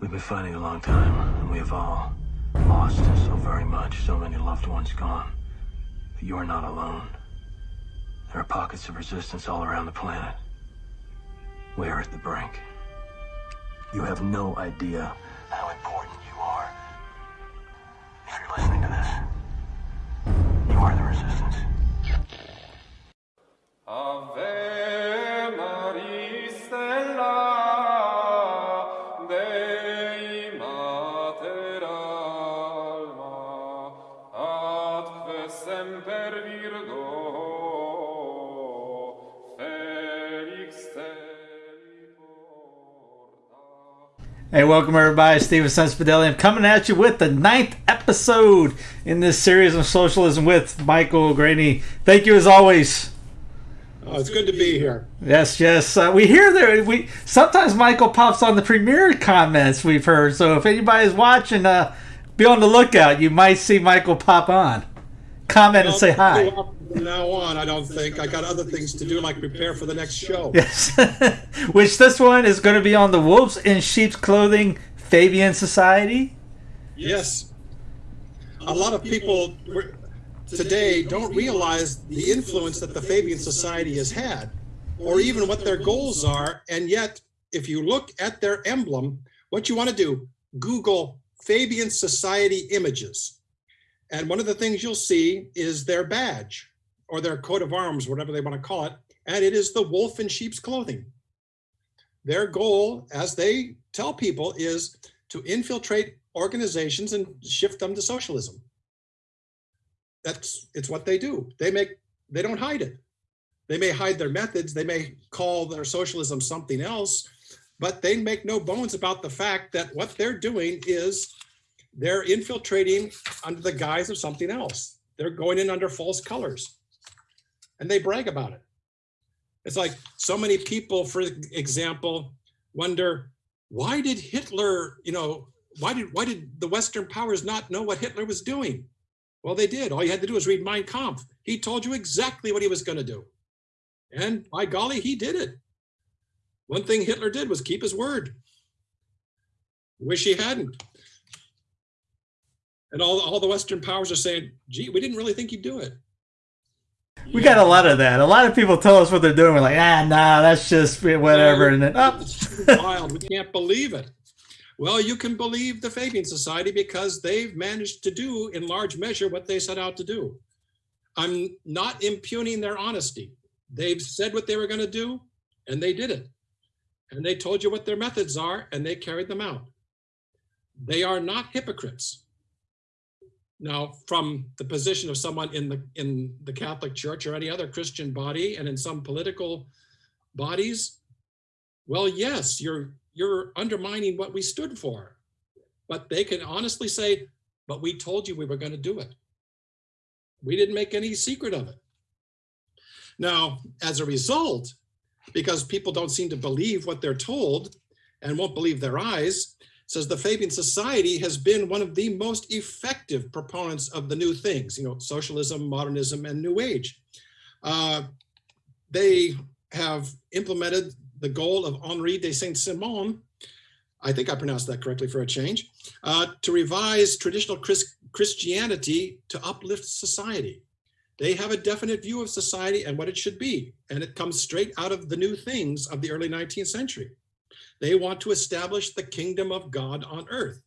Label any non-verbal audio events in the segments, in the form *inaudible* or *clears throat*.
We've been fighting a long time, and we have all lost so very much, so many loved ones gone. But you are not alone. There are pockets of resistance all around the planet. We are at the brink. You have no idea how important you are. If you're listening to this, you are the resistance. Ave welcome everybody. Steven Sensibidelli. I'm coming at you with the ninth episode in this series of socialism with Michael Greaney. Thank you as always. Oh, it's good to be here. Yes, yes. Uh, we hear there. We sometimes Michael pops on the premiere comments we've heard. So if anybody's watching, uh, be on the lookout. You might see Michael pop on, comment and say hi. From now on, I don't think I got other things to do, like prepare for the next show. Yes, *laughs* which this one is going to be on the Wolves in Sheep's Clothing Fabian Society. Yes, a lot of people today don't realize the influence that the Fabian Society has had, or even what their goals are. And yet, if you look at their emblem, what you want to do, Google Fabian Society images. And one of the things you'll see is their badge or their coat of arms, whatever they want to call it. And it is the wolf in sheep's clothing. Their goal, as they tell people, is to infiltrate organizations and shift them to socialism. That's it's what they do. They make they don't hide it. They may hide their methods, they may call their socialism something else, but they make no bones about the fact that what they're doing is they're infiltrating under the guise of something else. They're going in under false colors. And they brag about it. It's like so many people, for example, wonder why did Hitler, you know, why did why did the Western powers not know what Hitler was doing? Well, they did. All you had to do was read Mein Kampf. He told you exactly what he was going to do. And by golly, he did it. One thing Hitler did was keep his word. Wish he hadn't. And all, all the Western powers are saying, gee, we didn't really think he'd do it. We got a lot of that. A lot of people tell us what they're doing. We're like, ah, nah, that's just whatever. And then, oh, It's wild. We can't believe it. Well, you can believe the Fabian Society because they've managed to do, in large measure, what they set out to do. I'm not impugning their honesty. They've said what they were going to do, and they did it. And they told you what their methods are, and they carried them out. They are not hypocrites. Now, from the position of someone in the in the Catholic Church or any other Christian body, and in some political bodies, well, yes, you're you're undermining what we stood for. But they can honestly say, but we told you we were going to do it. We didn't make any secret of it. Now, as a result, because people don't seem to believe what they're told and won't believe their eyes, says the Fabian Society has been one of the most effective proponents of the new things, you know, socialism, modernism, and New Age. Uh, they have implemented the goal of Henri de Saint-Simon, I think I pronounced that correctly for a change, uh, to revise traditional Chris Christianity to uplift society. They have a definite view of society and what it should be, and it comes straight out of the new things of the early 19th century. They want to establish the kingdom of God on earth.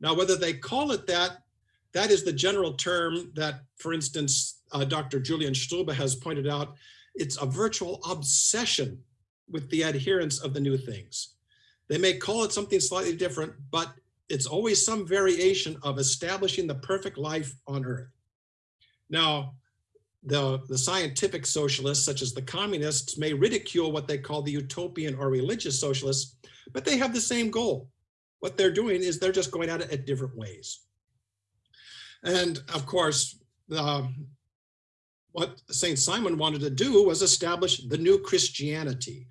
Now, whether they call it that, that is the general term that, for instance, uh, Dr. Julian Strube has pointed out, it's a virtual obsession with the adherence of the new things. They may call it something slightly different, but it's always some variation of establishing the perfect life on earth. Now, the, the scientific socialists, such as the communists, may ridicule what they call the utopian or religious socialists, but they have the same goal. What they're doing is they're just going at it at different ways. And of course, the, what St. Simon wanted to do was establish the new Christianity.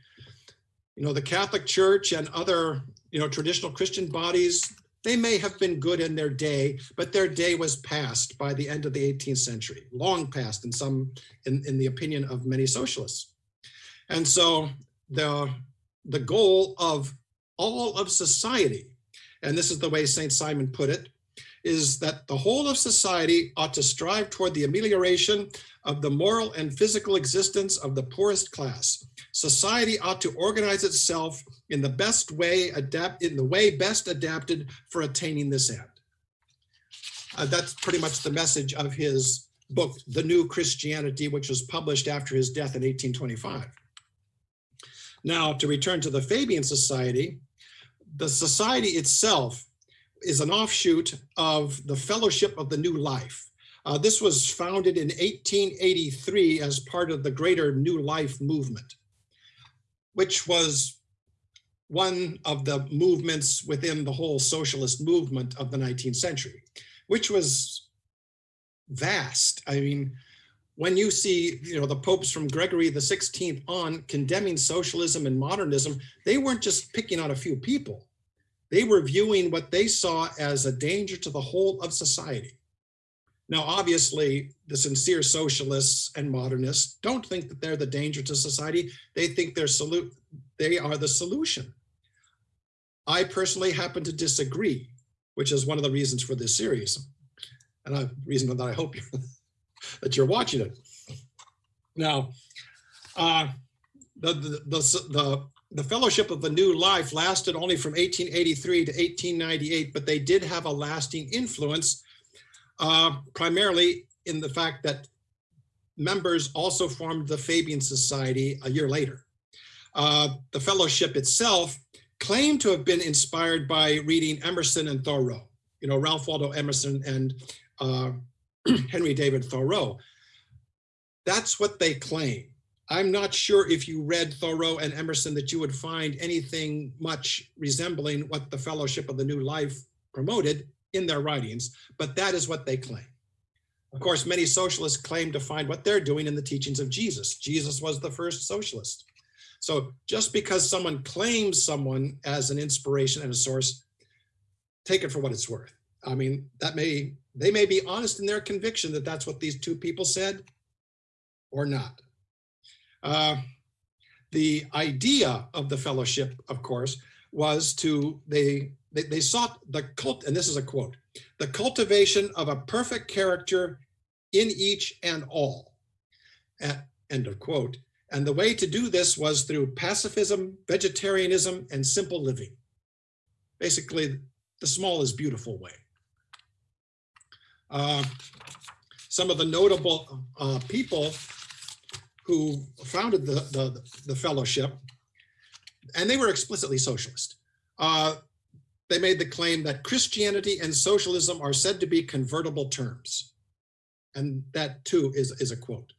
You know, the Catholic Church and other, you know, traditional Christian bodies, they may have been good in their day, but their day was past by the end of the 18th century, long past in some, in, in the opinion of many socialists. And so the, the goal of all of society, and this is the way St. Simon put it, is that the whole of society ought to strive toward the amelioration of the moral and physical existence of the poorest class. Society ought to organize itself in the best way, adapt in the way best adapted for attaining this end. Uh, that's pretty much the message of his book, The New Christianity, which was published after his death in 1825. Now, to return to the Fabian Society, the society itself is an offshoot of the Fellowship of the New Life. Uh, this was founded in 1883 as part of the greater New Life movement, which was one of the movements within the whole socialist movement of the 19th century, which was vast. I mean, when you see, you know, the popes from Gregory the 16th on condemning socialism and modernism, they weren't just picking on a few people. They were viewing what they saw as a danger to the whole of society. Now, obviously, the sincere socialists and modernists don't think that they're the danger to society. They think they're salute, they are the solution. I personally happen to disagree, which is one of the reasons for this series. And a reason that I hope *laughs* that you're watching it. Now, uh, the, the, the, the, the Fellowship of the New Life lasted only from 1883 to 1898, but they did have a lasting influence, uh, primarily in the fact that members also formed the Fabian Society a year later. Uh, the fellowship itself claimed to have been inspired by reading Emerson and Thoreau, you know, Ralph Waldo Emerson and uh, *clears throat* Henry David Thoreau. That's what they claim. I'm not sure if you read Thoreau and Emerson that you would find anything much resembling what the Fellowship of the New Life promoted in their writings, but that is what they claim. Of course, many socialists claim to find what they're doing in the teachings of Jesus. Jesus was the first socialist. So just because someone claims someone as an inspiration and a source, take it for what it's worth. I mean, that may they may be honest in their conviction that that's what these two people said or not. Uh, the idea of the fellowship, of course, was to, they, they, they sought the cult, and this is a quote, the cultivation of a perfect character in each and all, At, end of quote. And the way to do this was through pacifism, vegetarianism, and simple living. Basically, the small is beautiful way. Uh, some of the notable uh, people who founded the, the, the, fellowship, and they were explicitly socialist. Uh, they made the claim that Christianity and socialism are said to be convertible terms. And that too is, is a quote.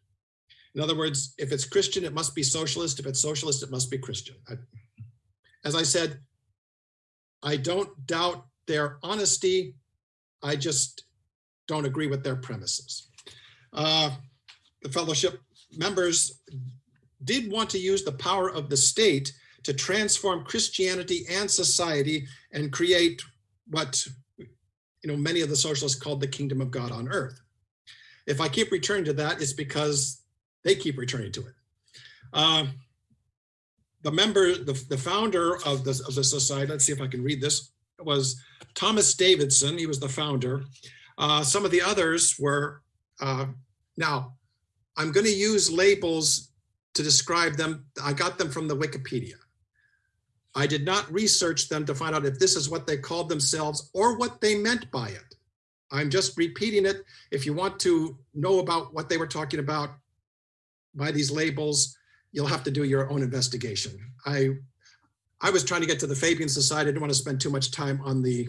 In other words, if it's Christian, it must be socialist. If it's socialist, it must be Christian. I, as I said, I don't doubt their honesty. I just don't agree with their premises. Uh, the fellowship members did want to use the power of the state to transform Christianity and society and create what you know many of the socialists called the kingdom of God on earth. If I keep returning to that, it's because they keep returning to it. Uh, the member, the, the founder of the, of the society, let's see if I can read this, was Thomas Davidson. He was the founder. Uh, some of the others were, uh, now, I'm going to use labels to describe them. I got them from the Wikipedia. I did not research them to find out if this is what they called themselves or what they meant by it. I'm just repeating it. If you want to know about what they were talking about by these labels, you'll have to do your own investigation. I, I was trying to get to the Fabian Society. I didn't want to spend too much time on the,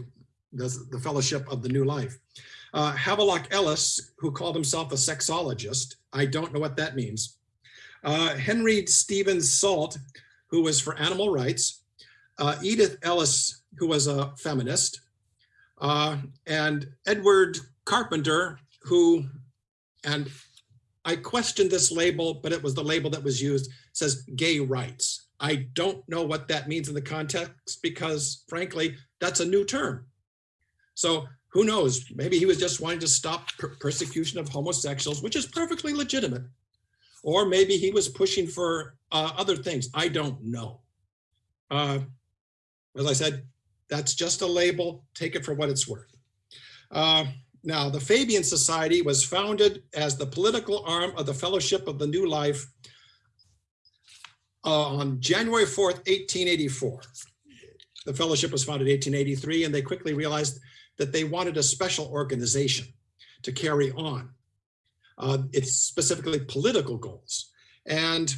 the, the Fellowship of the New Life. Uh, Havelock Ellis, who called himself a sexologist, I don't know what that means. Uh, Henry Stephens Salt, who was for animal rights. Uh, Edith Ellis, who was a feminist. Uh, and Edward Carpenter, who, and I questioned this label, but it was the label that was used, says gay rights. I don't know what that means in the context because frankly, that's a new term. So who knows? Maybe he was just wanting to stop per persecution of homosexuals, which is perfectly legitimate. Or maybe he was pushing for uh, other things. I don't know. Uh, as I said, That's just a label. Take it for what it's worth. Uh, now, the Fabian Society was founded as the political arm of the Fellowship of the New Life uh, on January 4th, 1884. The fellowship was founded in 1883, and they quickly realized that they wanted a special organization to carry on uh, its specifically political goals. And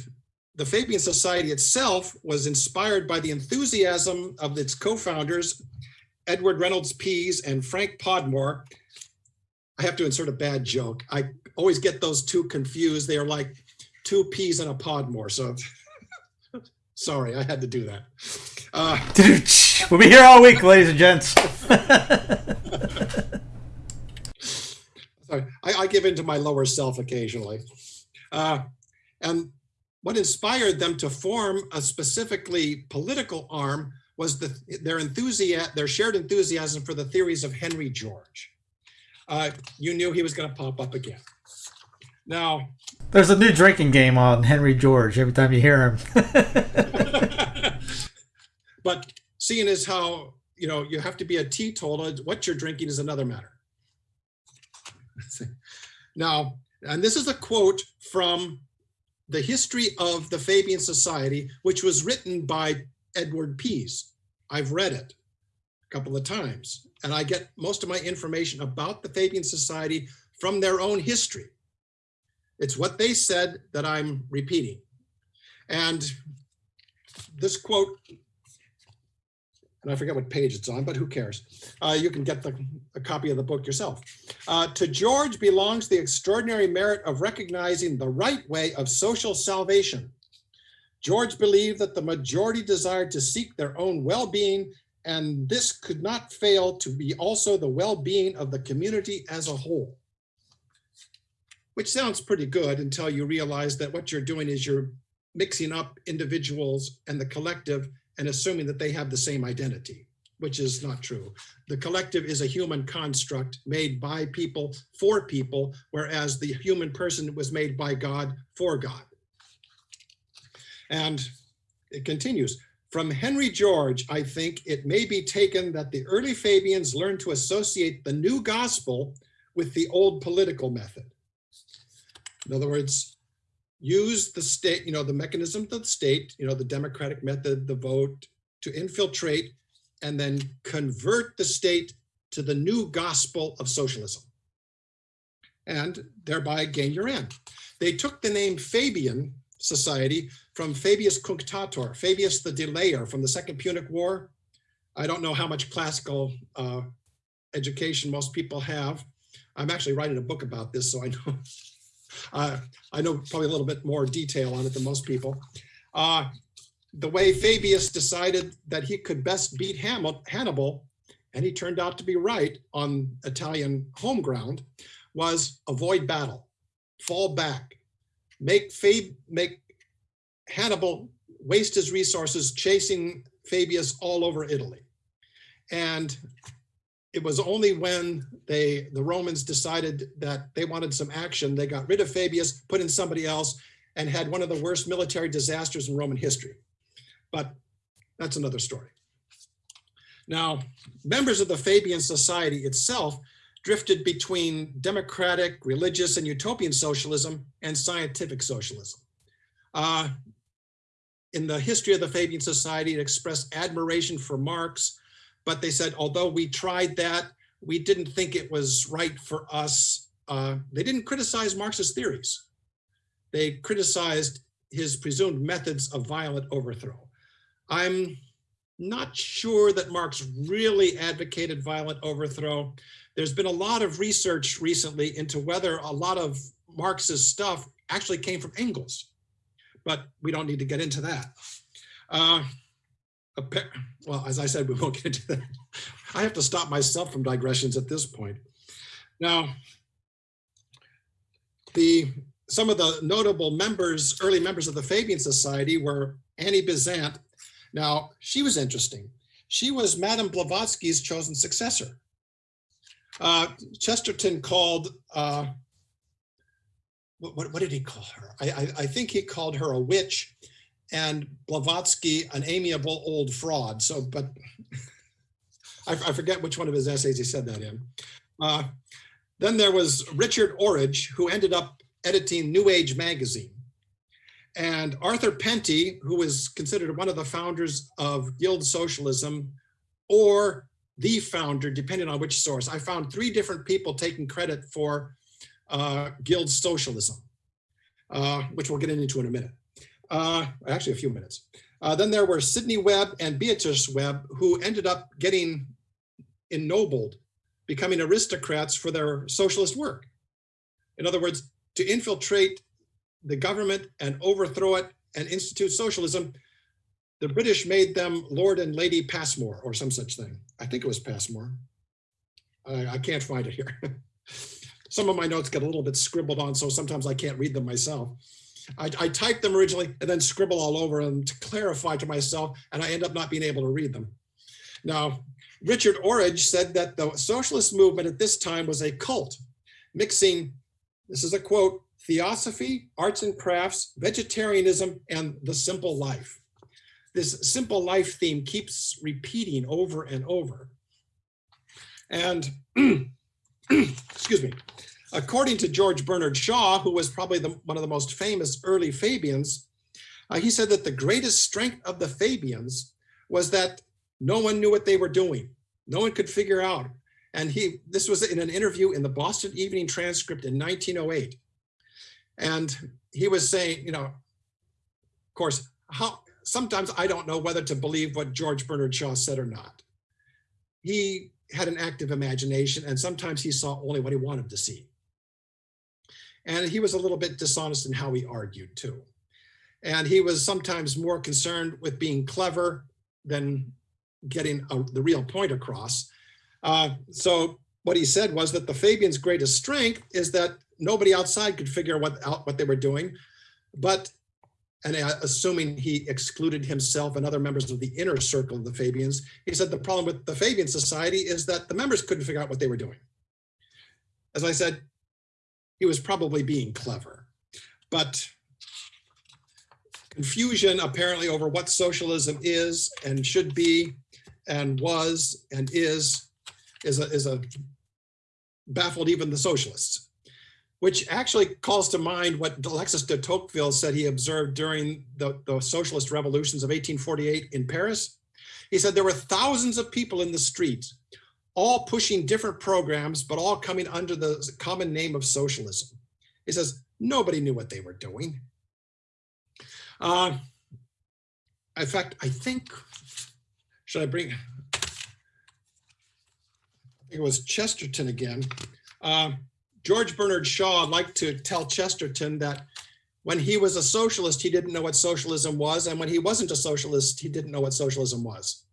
the Fabian Society itself was inspired by the enthusiasm of its co-founders, Edward Reynolds Pease and Frank Podmore. I have to insert a bad joke. I always get those two confused. They are like two peas and a Podmore. So *laughs* sorry, I had to do that. Uh, we'll be here all week, ladies and gents. *laughs* sorry, I, I give in to my lower self occasionally. Uh, and what inspired them to form a specifically political arm was the, their enthusiasm, their shared enthusiasm for the theories of Henry George. Uh, you knew he was going to pop up again. Now, there's a new drinking game on Henry George every time you hear him. *laughs* *laughs* but seeing as how you know you have to be a teetotaler, what you're drinking is another matter. Now, and this is a quote from the history of the Fabian Society, which was written by Edward Pease. I've read it a couple of times, and I get most of my information about the Fabian Society from their own history. It's what they said that I'm repeating. And this quote and I forget what page it's on, but who cares? Uh, you can get the, a copy of the book yourself. Uh, to George belongs the extraordinary merit of recognizing the right way of social salvation. George believed that the majority desired to seek their own well-being, and this could not fail to be also the well-being of the community as a whole. Which sounds pretty good until you realize that what you're doing is you're mixing up individuals and the collective and assuming that they have the same identity, which is not true. The collective is a human construct made by people for people, whereas the human person was made by God for God. And it continues, from Henry George, I think it may be taken that the early Fabians learned to associate the new gospel with the old political method. In other words, use the state, you know, the mechanism of the state, you know, the democratic method, the vote, to infiltrate and then convert the state to the new gospel of socialism and thereby gain your end. They took the name Fabian Society from Fabius Cunctator, Fabius the Delayer from the Second Punic War. I don't know how much classical uh, education most people have. I'm actually writing a book about this, so I know *laughs* uh, I know probably a little bit more detail on it than most people. Uh, the way Fabius decided that he could best beat Hannibal, and he turned out to be right on Italian home ground, was avoid battle, fall back, make Fab make Hannibal waste his resources chasing Fabius all over Italy. And it was only when they the Romans decided that they wanted some action, they got rid of Fabius, put in somebody else, and had one of the worst military disasters in Roman history. But that's another story. Now, members of the Fabian Society itself drifted between democratic, religious, and utopian socialism and scientific socialism. Uh, in the history of the Fabian Society, it expressed admiration for Marx, but they said, although we tried that, we didn't think it was right for us. Uh, they didn't criticize Marx's theories. They criticized his presumed methods of violent overthrow. I'm not sure that Marx really advocated violent overthrow. There's been a lot of research recently into whether a lot of Marx's stuff actually came from Engels, but we don't need to get into that. Uh, well, as I said, we won't *laughs* get into that. I have to stop myself from digressions at this point. Now, the some of the notable members, early members of the Fabian Society were Annie Besant, now, she was interesting. She was Madame Blavatsky's chosen successor. Uh, Chesterton called, uh, what, what, what, did he call her? I, I, I, think he called her a witch and Blavatsky an amiable old fraud. So, but I, I forget which one of his essays he said that in. Uh, then there was Richard Orage, who ended up editing New Age magazine. And Arthur Penty, who was considered one of the founders of Guild Socialism, or the founder, depending on which source. I found three different people taking credit for uh, Guild Socialism, uh, which we'll get into in a minute. Uh, actually, a few minutes. Uh, then there were Sidney Webb and Beatrice Webb, who ended up getting ennobled, becoming aristocrats for their socialist work. In other words, to infiltrate the government and overthrow it and institute socialism, the British made them Lord and Lady Passmore or some such thing. I think it was Passmore. I, I can't find it here. *laughs* some of my notes get a little bit scribbled on, so sometimes I can't read them myself. I, I typed them originally and then scribble all over them to clarify to myself, and I end up not being able to read them. Now, Richard Orage said that the socialist movement at this time was a cult, mixing, this is a quote, theosophy, arts and crafts, vegetarianism, and the simple life. This simple life theme keeps repeating over and over. And, *clears throat* excuse me, according to George Bernard Shaw, who was probably the, one of the most famous early Fabians, uh, he said that the greatest strength of the Fabians was that no one knew what they were doing. No one could figure out. And he, this was in an interview in the Boston Evening Transcript in 1908. And he was saying, you know, of course, how sometimes I don't know whether to believe what George Bernard Shaw said or not. He had an active imagination and sometimes he saw only what he wanted to see. And he was a little bit dishonest in how he argued too. And he was sometimes more concerned with being clever than getting a, the real point across. Uh, so what he said was that the Fabians' greatest strength is that nobody outside could figure what, out what they were doing, but and uh, assuming he excluded himself and other members of the inner circle of the Fabians, he said the problem with the Fabian Society is that the members couldn't figure out what they were doing. As I said, he was probably being clever, but confusion apparently over what socialism is and should be and was and is is a, is a baffled even the socialists which actually calls to mind what Alexis de Tocqueville said he observed during the, the socialist revolutions of 1848 in Paris. He said there were thousands of people in the streets, all pushing different programs, but all coming under the common name of socialism. He says, nobody knew what they were doing. Uh, in fact, I think, should I bring, I think it was Chesterton again. Uh, George Bernard Shaw liked to tell Chesterton that when he was a socialist, he didn't know what socialism was. And when he wasn't a socialist, he didn't know what socialism was.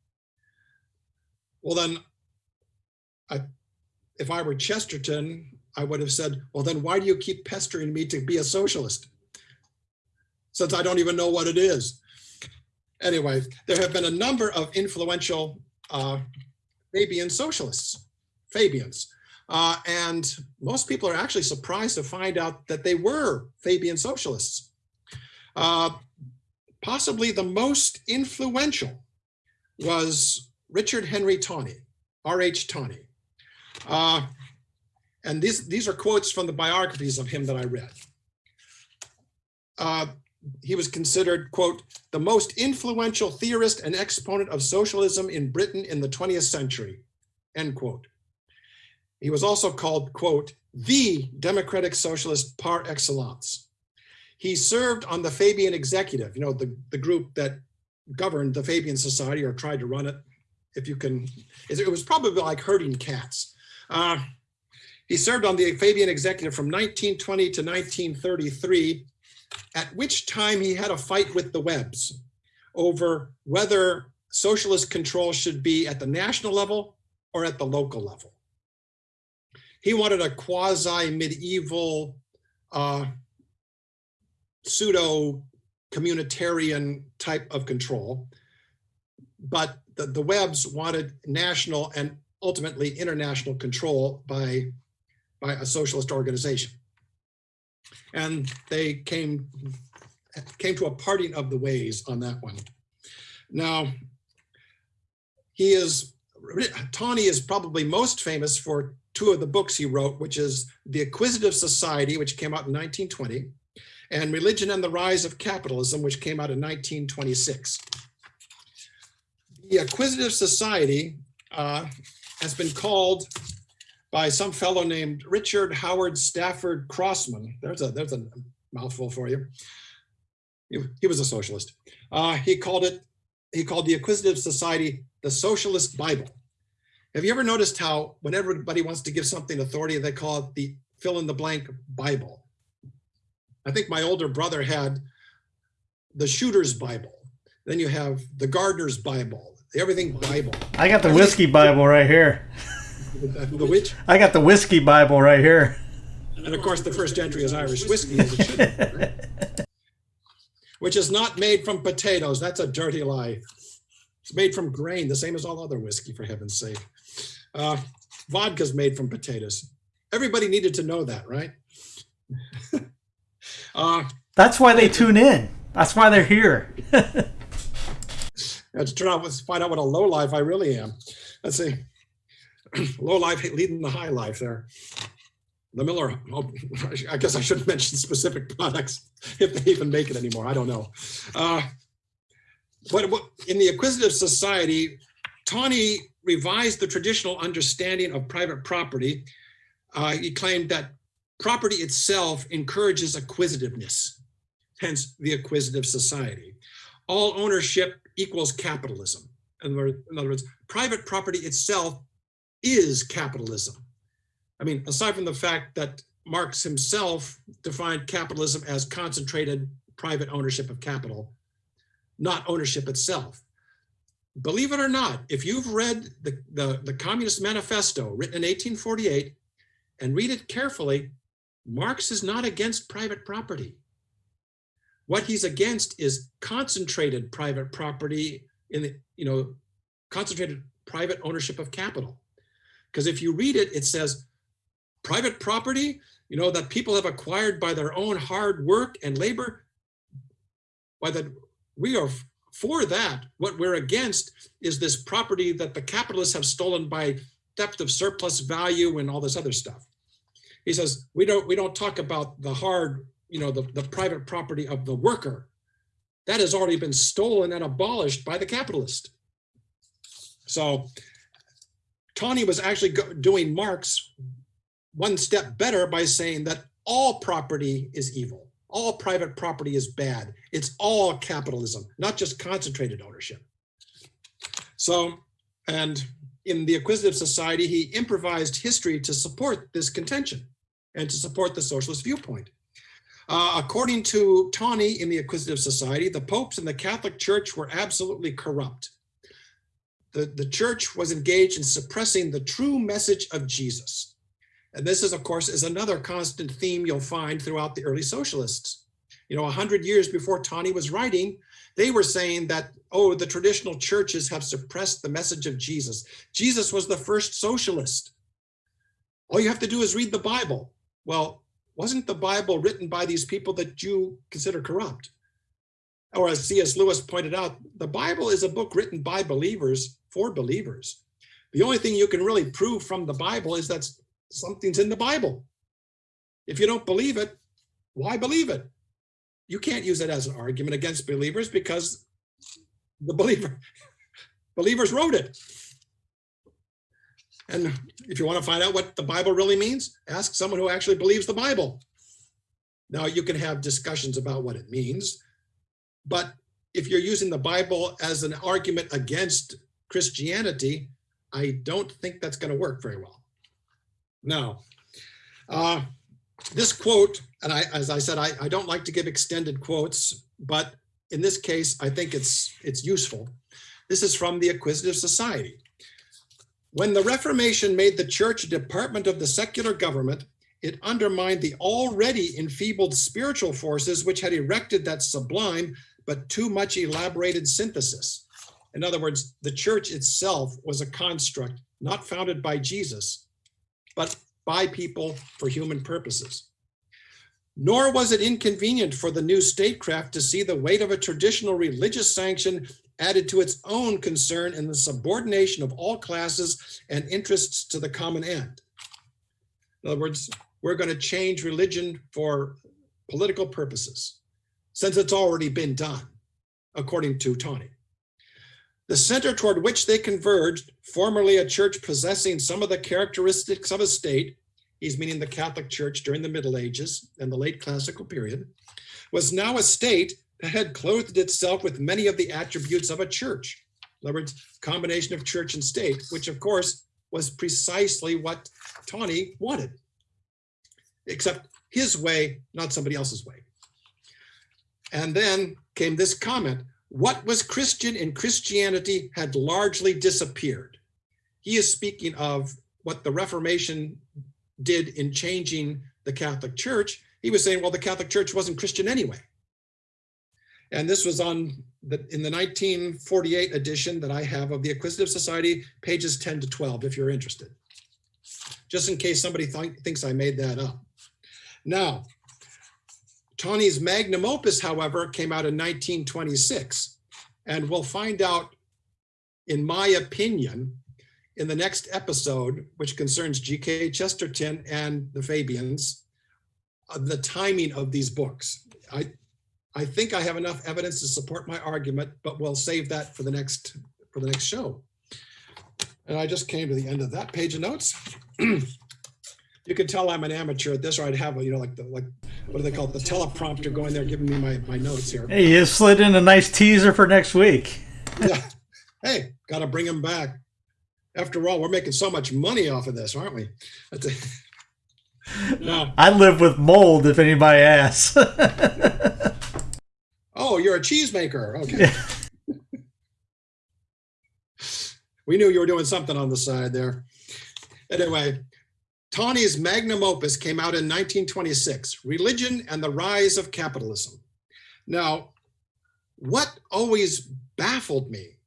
Well, then, I, if I were Chesterton, I would have said, well, then why do you keep pestering me to be a socialist? Since I don't even know what it is. Anyway, there have been a number of influential uh, Fabian socialists, Fabians. Uh, and most people are actually surprised to find out that they were Fabian socialists. Uh, possibly the most influential was Richard Henry Tawney, R.H. Tawney. Uh, and these, these are quotes from the biographies of him that I read. Uh, he was considered, quote, the most influential theorist and exponent of socialism in Britain in the 20th century, end quote. He was also called, quote, the democratic socialist par excellence. He served on the Fabian executive, you know, the, the group that governed the Fabian Society or tried to run it, if you can, it was probably like herding cats. Uh, he served on the Fabian executive from 1920 to 1933, at which time he had a fight with the Webbs over whether socialist control should be at the national level or at the local level. He wanted a quasi medieval uh, pseudo communitarian type of control, but the, the Webbs wanted national and ultimately international control by, by a socialist organization. And they came, came to a parting of the ways on that one. Now, he is Tawney is probably most famous for two of the books he wrote, which is The Acquisitive Society, which came out in 1920, and Religion and the Rise of Capitalism, which came out in 1926. The Acquisitive Society uh, has been called by some fellow named Richard Howard Stafford Crossman. There's a there's a mouthful for you. He, he was a socialist. Uh, he called it he called the Acquisitive Society the Socialist Bible. Have you ever noticed how when everybody wants to give something authority, they call it the fill in the blank Bible? I think my older brother had the Shooter's Bible. Then you have the Gardener's Bible, Everything Bible. I got the whiskey Bible right here. The which? I got the whiskey Bible right here. And of course, the first entry is Irish whiskey, as it should be, right? *laughs* which is not made from potatoes. That's a dirty lie. It's made from grain, the same as all other whiskey, for heaven's sake. Uh, vodka's made from potatoes. Everybody needed to know that, right? *laughs* uh, That's why they tune in. That's why they're here. *laughs* to turn out, let's find out what a low life I really am. Let's see. *clears throat* low life leading the high life there. The Miller, oh, *laughs* I guess I shouldn't *laughs* mention specific products *laughs* if they even make it anymore. I don't know. Uh, but in the Acquisitive Society, Tawney revised the traditional understanding of private property. Uh, he claimed that property itself encourages acquisitiveness, hence the Acquisitive Society. All ownership equals capitalism. In other words, private property itself is capitalism. I mean, aside from the fact that Marx himself defined capitalism as concentrated private ownership of capital, not ownership itself. Believe it or not, if you've read the, the, the Communist Manifesto written in 1848 and read it carefully, Marx is not against private property. What he's against is concentrated private property in the, you know, concentrated private ownership of capital. Because if you read it, it says private property, you know, that people have acquired by their own hard work and labor, by the, we are for that. What we're against is this property that the capitalists have stolen by theft of surplus value and all this other stuff. He says, we don't, we don't talk about the hard, you know, the, the private property of the worker. That has already been stolen and abolished by the capitalist. So Tawney was actually doing Marx one step better by saying that all property is evil. All private property is bad. It's all capitalism, not just concentrated ownership. So, and in the Acquisitive Society, he improvised history to support this contention and to support the socialist viewpoint. Uh, according to Tawney in the Acquisitive Society, the popes and the Catholic Church were absolutely corrupt the, the church was engaged in suppressing the true message of Jesus. And this is, of course, is another constant theme you'll find throughout the early socialists. You know, a hundred years before Tawney was writing, they were saying that, oh, the traditional churches have suppressed the message of Jesus. Jesus was the first socialist. All you have to do is read the Bible. Well, wasn't the Bible written by these people that you consider corrupt? Or as C.S. Lewis pointed out, the Bible is a book written by believers for believers. The only thing you can really prove from the Bible is that something's in the Bible. If you don't believe it, why believe it? You can't use it as an argument against believers because the believer *laughs* believers wrote it. And if you want to find out what the Bible really means, ask someone who actually believes the Bible. Now you can have discussions about what it means, but if you're using the Bible as an argument against Christianity, I don't think that's going to work very well. Now, uh, this quote, and I, as I said, I, I don't like to give extended quotes, but in this case, I think it's it's useful. This is from the Acquisitive Society. When the Reformation made the church a department of the secular government, it undermined the already enfeebled spiritual forces which had erected that sublime but too much elaborated synthesis. In other words, the church itself was a construct not founded by Jesus, but by people for human purposes. Nor was it inconvenient for the new statecraft to see the weight of a traditional religious sanction added to its own concern in the subordination of all classes and interests to the common end. In other words, we're going to change religion for political purposes, since it's already been done, according to Tawney. The center toward which they converged, formerly a church possessing some of the characteristics of a state, he's meaning the Catholic Church during the Middle Ages and the late classical period, was now a state had clothed itself with many of the attributes of a church. In other words, combination of church and state, which of course was precisely what Tawney wanted, except his way, not somebody else's way. And then came this comment, what was Christian in Christianity had largely disappeared. He is speaking of what the Reformation did in changing the Catholic Church. He was saying, well, the Catholic Church wasn't Christian anyway. And this was on the, in the 1948 edition that I have of the Acquisitive Society, pages 10 to 12, if you're interested. Just in case somebody th thinks I made that up. Now, Tawney's magnum opus, however, came out in 1926. And we'll find out, in my opinion, in the next episode, which concerns G.K. Chesterton and the Fabians, uh, the timing of these books. I, I think I have enough evidence to support my argument, but we'll save that for the next for the next show. And I just came to the end of that page of notes. *clears throat* you can tell I'm an amateur at this, or I'd have, you know, like the like what do they call it, the teleprompter going there giving me my, my notes here. Hey, you slid in a nice teaser for next week. yeah. Hey, got to bring him back. After all, we're making so much money off of this, aren't we? *laughs* no. I live with mold, if anybody asks. *laughs* Oh, you're a cheesemaker. Okay. *laughs* we knew you were doing something on the side there. Anyway, Tawney's magnum opus came out in 1926, Religion and the Rise of Capitalism. Now, what always baffled me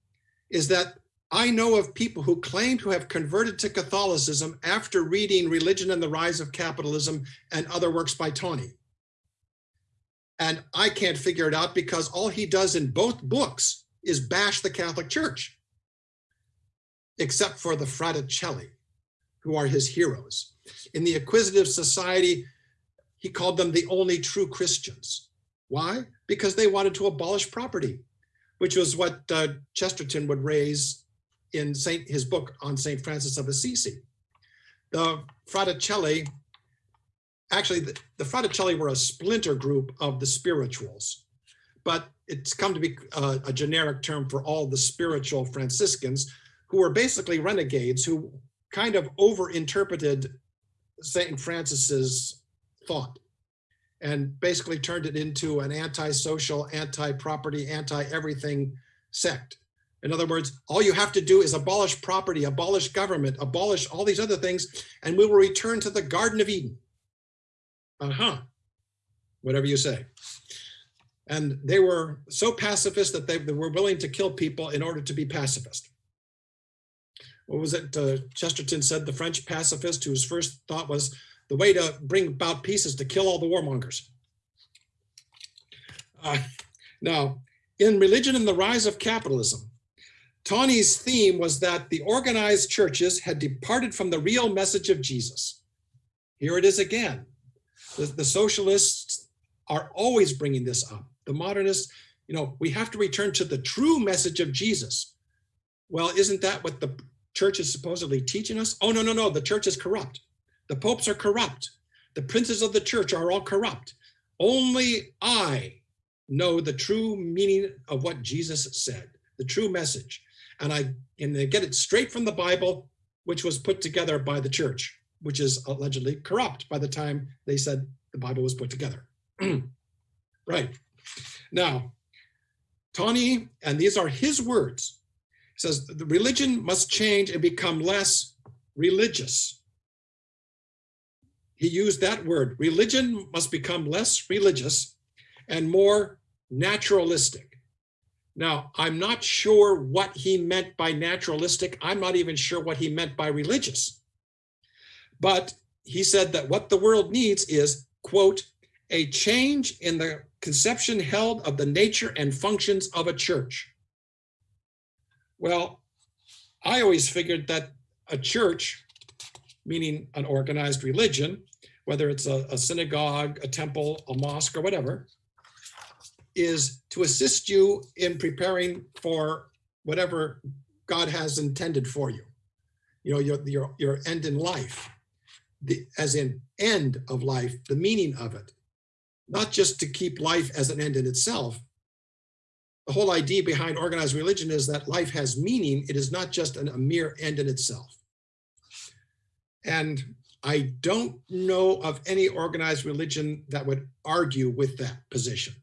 is that I know of people who claim to have converted to Catholicism after reading Religion and the Rise of Capitalism and other works by Tawney. And I can't figure it out because all he does in both books is bash the Catholic Church, except for the Fraticelli, who are his heroes. In the Acquisitive Society, he called them the only true Christians. Why? Because they wanted to abolish property, which was what uh, Chesterton would raise in Saint, his book on St. Francis of Assisi. The Fraticelli actually the, the Fraticelli were a splinter group of the spirituals, but it's come to be uh, a generic term for all the spiritual Franciscans who were basically renegades who kind of overinterpreted St. Francis's thought and basically turned it into an anti-social, anti-property, anti-everything sect. In other words, all you have to do is abolish property, abolish government, abolish all these other things, and we will return to the Garden of Eden uh-huh, whatever you say. And they were so pacifist that they, they were willing to kill people in order to be pacifist. What was it? Uh, Chesterton said the French pacifist whose first thought was the way to bring about peace is to kill all the warmongers. Uh, now, in Religion and the Rise of Capitalism, Tawney's theme was that the organized churches had departed from the real message of Jesus. Here it is again. The, the socialists are always bringing this up. The modernists, you know, we have to return to the true message of Jesus. Well, isn't that what the church is supposedly teaching us? Oh, no, no, no, the church is corrupt. The popes are corrupt. The princes of the church are all corrupt. Only I know the true meaning of what Jesus said, the true message. And I and they get it straight from the Bible, which was put together by the church which is allegedly corrupt by the time they said the Bible was put together. *clears throat* right. Now, Tawney, and these are his words, says the religion must change and become less religious. He used that word. Religion must become less religious and more naturalistic. Now, I'm not sure what he meant by naturalistic. I'm not even sure what he meant by religious. But he said that what the world needs is, quote, a change in the conception held of the nature and functions of a church. Well, I always figured that a church, meaning an organized religion, whether it's a, a synagogue, a temple, a mosque, or whatever, is to assist you in preparing for whatever God has intended for you. You know, your, your, your end in life, the, as in end of life, the meaning of it, not just to keep life as an end in itself. The whole idea behind organized religion is that life has meaning. It is not just an, a mere end in itself. And I don't know of any organized religion that would argue with that position.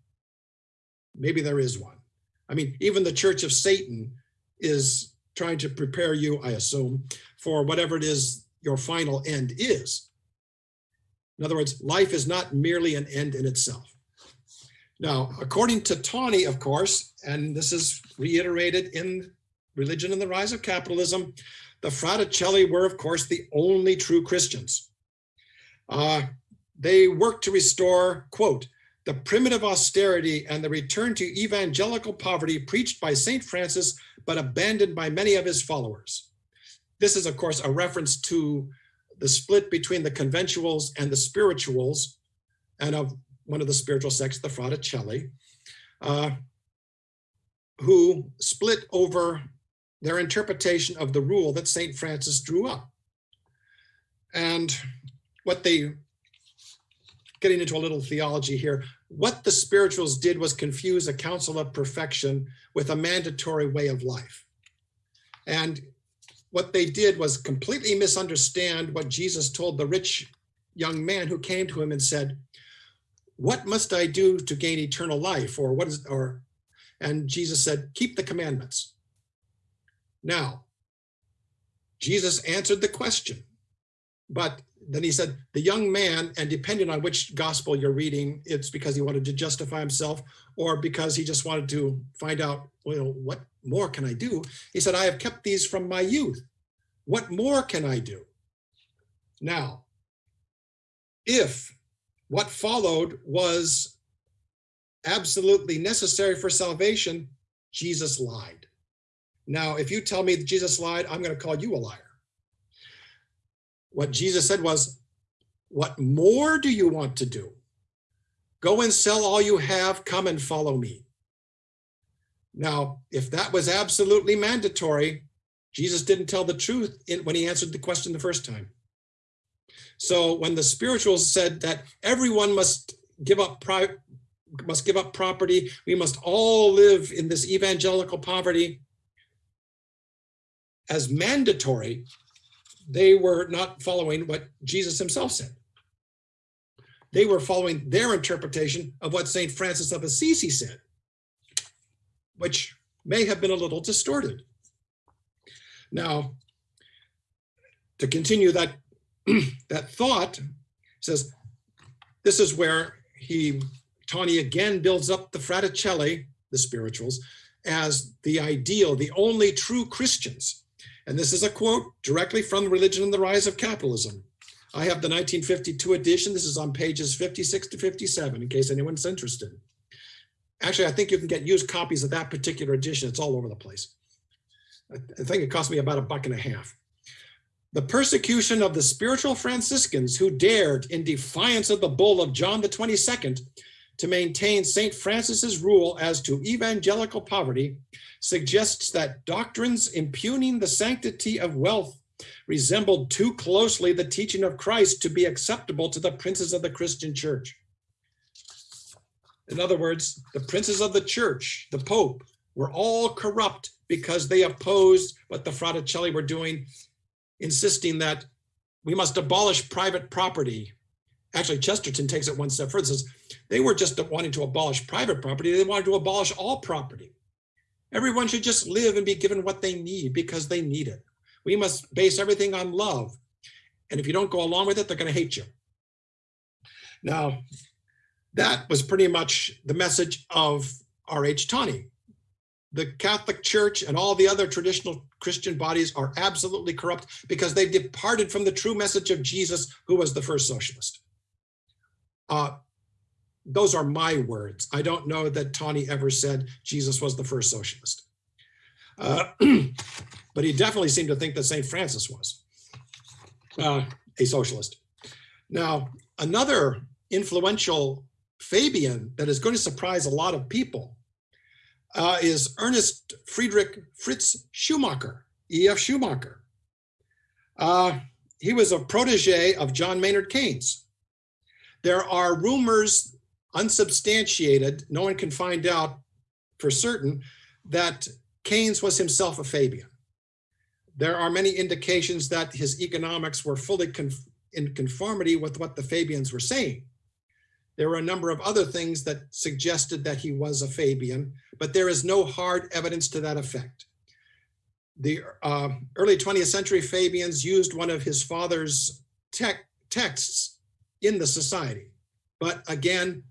Maybe there is one. I mean, even the Church of Satan is trying to prepare you, I assume, for whatever it is your final end is. In other words, life is not merely an end in itself. Now, according to Tawney, of course, and this is reiterated in Religion and the Rise of Capitalism, the Fraticelli were, of course, the only true Christians. Uh, they worked to restore, quote, the primitive austerity and the return to evangelical poverty preached by St. Francis, but abandoned by many of his followers. This is, of course, a reference to the split between the conventuals and the spirituals, and of one of the spiritual sects, the Fraticelli, uh, who split over their interpretation of the rule that St. Francis drew up. And what they, getting into a little theology here, what the spirituals did was confuse a counsel of perfection with a mandatory way of life. And what they did was completely misunderstand what Jesus told the rich young man who came to him and said, what must I do to gain eternal life? Or what is, or, and Jesus said, keep the commandments. Now, Jesus answered the question, but then he said, the young man, and depending on which gospel you're reading, it's because he wanted to justify himself or because he just wanted to find out, well, what more can I do? He said, I have kept these from my youth. What more can I do? Now, if what followed was absolutely necessary for salvation, Jesus lied. Now, if you tell me that Jesus lied, I'm going to call you a liar. What Jesus said was, what more do you want to do? Go and sell all you have, come and follow me. Now, if that was absolutely mandatory, Jesus didn't tell the truth when he answered the question the first time. So when the spirituals said that everyone must give up must give up property, we must all live in this evangelical poverty as mandatory, they were not following what Jesus himself said. They were following their interpretation of what St. Francis of Assisi said, which may have been a little distorted. Now, to continue that, *clears throat* that thought, says, this is where he, Tawney again builds up the Fraticelli, the spirituals, as the ideal, the only true Christians and this is a quote directly from Religion and the Rise of Capitalism. I have the 1952 edition. This is on pages 56 to 57, in case anyone's interested. Actually, I think you can get used copies of that particular edition. It's all over the place. I think it cost me about a buck and a half. The persecution of the spiritual Franciscans who dared, in defiance of the bull of John the 22nd, to maintain St. Francis's rule as to evangelical poverty suggests that doctrines impugning the sanctity of wealth resembled too closely the teaching of Christ to be acceptable to the princes of the Christian church. In other words, the princes of the church, the Pope, were all corrupt because they opposed what the Fraticelli were doing, insisting that we must abolish private property. Actually, Chesterton takes it one step further, says they were just wanting to abolish private property, they wanted to abolish all property. Everyone should just live and be given what they need because they need it. We must base everything on love. And if you don't go along with it, they're going to hate you. Now, that was pretty much the message of R.H. Tawney. The Catholic Church and all the other traditional Christian bodies are absolutely corrupt because they've departed from the true message of Jesus, who was the first socialist. Uh, those are my words. I don't know that Tawney ever said Jesus was the first socialist. Uh, *clears throat* but he definitely seemed to think that St. Francis was uh, a socialist. Now, another influential Fabian that is going to surprise a lot of people uh, is Ernest Friedrich Fritz Schumacher, E.F. Schumacher. Uh, he was a protege of John Maynard Keynes. There are rumors, unsubstantiated, no one can find out for certain, that Keynes was himself a Fabian. There are many indications that his economics were fully in conformity with what the Fabians were saying. There were a number of other things that suggested that he was a Fabian, but there is no hard evidence to that effect. The uh, early 20th century Fabians used one of his father's texts in the society. But again,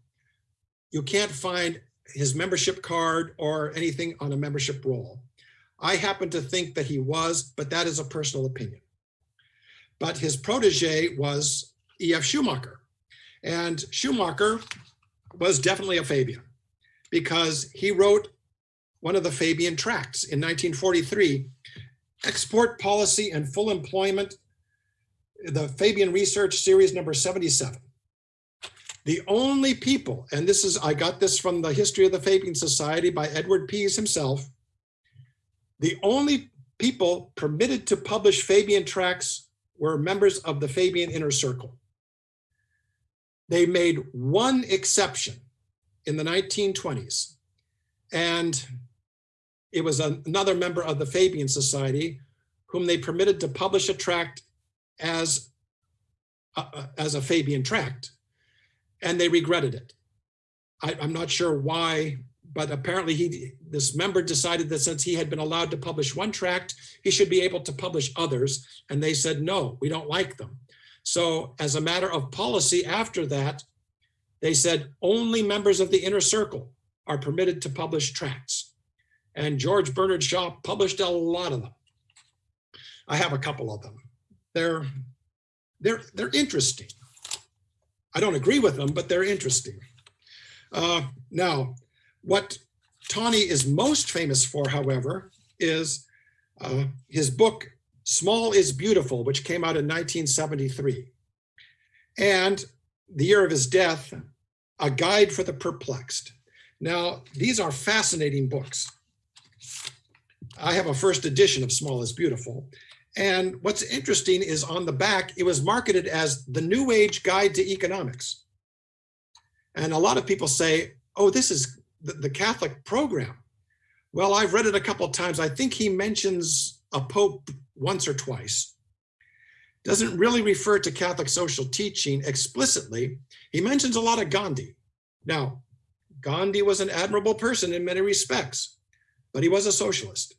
you can't find his membership card or anything on a membership roll. I happen to think that he was, but that is a personal opinion. But his protege was E.F. Schumacher. And Schumacher was definitely a Fabian because he wrote one of the Fabian tracts in 1943, Export Policy and Full Employment, the Fabian Research Series number 77. The only people, and this is, I got this from the History of the Fabian Society by Edward Pease himself, the only people permitted to publish Fabian tracts were members of the Fabian Inner Circle. They made one exception in the 1920s, and it was another member of the Fabian Society whom they permitted to publish a tract as, uh, as a Fabian tract, and they regretted it. I, I'm not sure why but apparently he this member decided that since he had been allowed to publish one tract, he should be able to publish others. And they said, no, we don't like them. So as a matter of policy after that, they said only members of the inner circle are permitted to publish tracts. And George Bernard Shaw published a lot of them. I have a couple of them. They're, they're, they're interesting. I don't agree with them, but they're interesting. Uh, now, what Tawney is most famous for, however, is uh, his book, Small is Beautiful, which came out in 1973. And the year of his death, A Guide for the Perplexed. Now, these are fascinating books. I have a first edition of Small is Beautiful. And what's interesting is on the back, it was marketed as the New Age Guide to Economics. And a lot of people say, oh, this is the, the Catholic program. Well, I've read it a couple times. I think he mentions a pope once or twice. Doesn't really refer to Catholic social teaching explicitly. He mentions a lot of Gandhi. Now, Gandhi was an admirable person in many respects, but he was a socialist.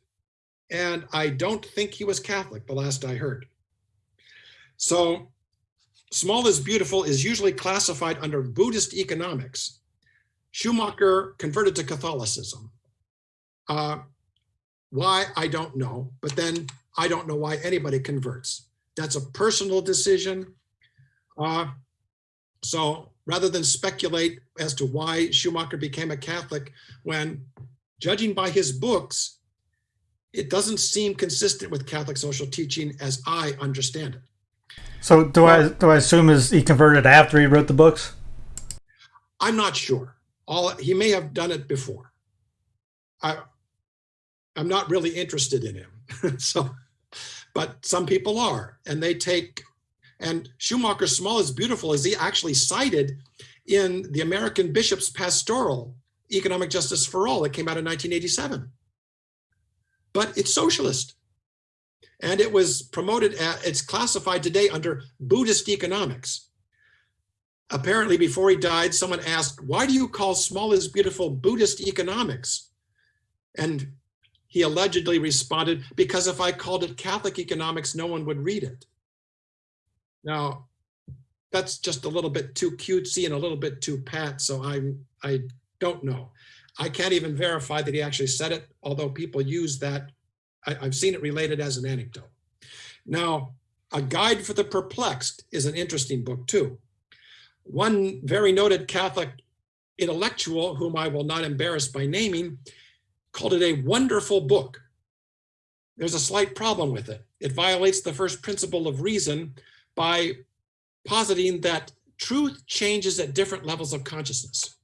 And I don't think he was Catholic, the last I heard. So small is beautiful is usually classified under Buddhist economics Schumacher converted to Catholicism. Uh, why, I don't know, but then I don't know why anybody converts. That's a personal decision. Uh, so rather than speculate as to why Schumacher became a Catholic, when judging by his books, it doesn't seem consistent with Catholic social teaching as I understand it. So do I do I assume is he converted after he wrote the books? I'm not sure all he may have done it before. I, I'm not really interested in him. *laughs* so, but some people are, and they take, and Schumacher's Small is Beautiful is he actually cited in the American Bishop's Pastoral Economic Justice for All that came out in 1987. But it's socialist. And it was promoted, at, it's classified today under Buddhist economics apparently before he died, someone asked, why do you call small is beautiful Buddhist economics? And he allegedly responded, because if I called it Catholic economics, no one would read it. Now, that's just a little bit too cutesy and a little bit too pat, so I'm, I don't know. I can't even verify that he actually said it, although people use that. I, I've seen it related as an anecdote. Now, A Guide for the Perplexed is an interesting book too. One very noted Catholic intellectual, whom I will not embarrass by naming, called it a wonderful book there's a slight problem with it. It violates the first principle of reason by positing that truth changes at different levels of consciousness.